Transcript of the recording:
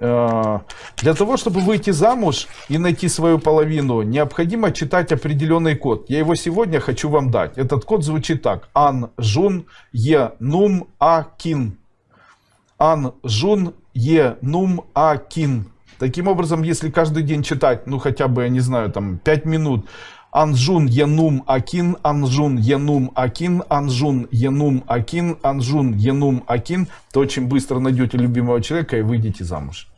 Э, для того, чтобы выйти замуж и найти свою половину, необходимо читать определенный код. Я его сегодня хочу вам дать. Этот код звучит так. Ан Жун Е Нум А Кин. Ан Жун Е Нум А Кин. Таким образом, если каждый день читать, ну хотя бы, я не знаю, там 5 минут, Анжун Янум Акин, Анжун Янум Акин, Анжун Янум Акин, Анжун Янум Акин, то очень быстро найдете любимого человека и выйдете замуж.